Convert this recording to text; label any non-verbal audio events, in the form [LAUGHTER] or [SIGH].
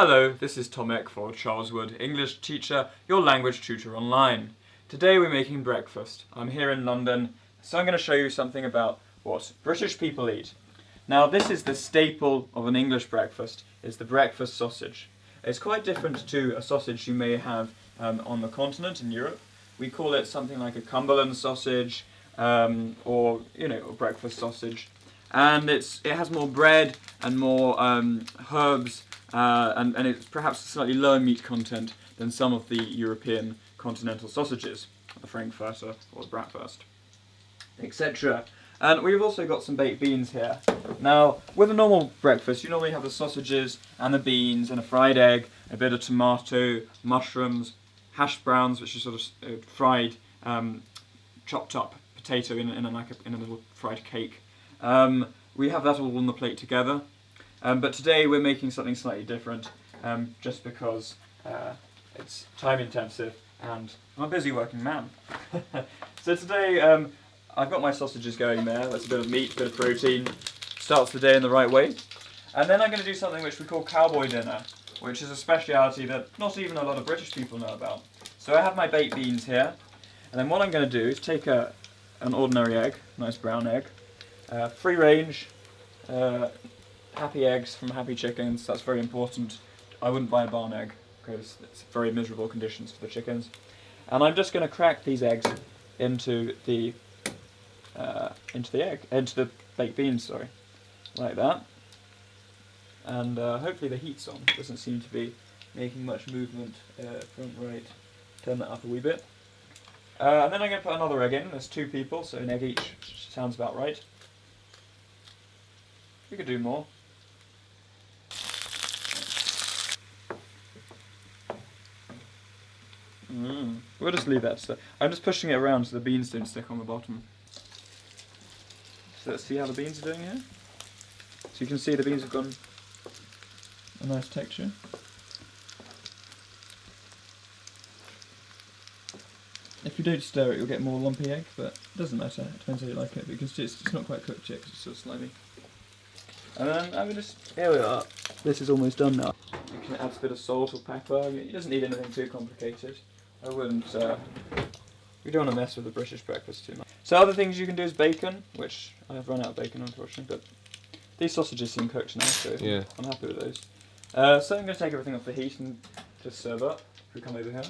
Hello, this is Tom Eckford, Charles Wood, English teacher, your language tutor online. Today we're making breakfast. I'm here in London, so I'm going to show you something about what British people eat. Now this is the staple of an English breakfast, is the breakfast sausage. It's quite different to a sausage you may have um, on the continent in Europe. We call it something like a Cumberland sausage, um, or you know, a breakfast sausage. And it's it has more bread and more um, herbs uh, and, and it's perhaps slightly lower meat content than some of the European continental sausages, the Frankfurter or the Bratwurst, etc. And we've also got some baked beans here. Now, with a normal breakfast, you normally have the sausages and the beans and a fried egg, a bit of tomato, mushrooms, hash browns, which is sort of uh, fried, um, chopped up potato in, in, like a, in a little fried cake. Um, we have that all on the plate together. Um, but today we're making something slightly different, um, just because uh, it's time intensive and I'm a busy working man. [LAUGHS] so today um, I've got my sausages going there, that's a bit of meat, a bit of protein, starts the day in the right way. And then I'm going to do something which we call cowboy dinner, which is a speciality that not even a lot of British people know about. So I have my baked beans here, and then what I'm going to do is take a, an ordinary egg, nice brown egg, uh, free range, uh, happy eggs from happy chickens, that's very important. I wouldn't buy a barn egg because it's very miserable conditions for the chickens. And I'm just going to crack these eggs into the uh, into the egg, into the baked beans, sorry, like that. And uh, hopefully the heat's on. It doesn't seem to be making much movement uh, front right. Turn that up a wee bit. Uh, and then I'm going to put another egg in. There's two people, so an egg each sounds about right. We could do more. Mm. We'll just leave that. So I'm just pushing it around so the beans don't stick on the bottom. So let's see how the beans are doing here. So you can see the beans have gone a nice texture. If you don't stir it, you'll get more lumpy egg, but it doesn't matter. It depends how you like it because it's, it's not quite cooked yet because it's still slimy. And then I'm just here we are. This is almost done now. You can add a bit of salt or pepper. It doesn't need anything too complicated. I wouldn't. Uh, we don't want to mess with the British breakfast too much. So other things you can do is bacon, which I've run out of bacon unfortunately, but these sausages seem cooked now, so yeah. I'm happy with those. Uh, so I'm going to take everything off the heat and just serve up. If we come over here.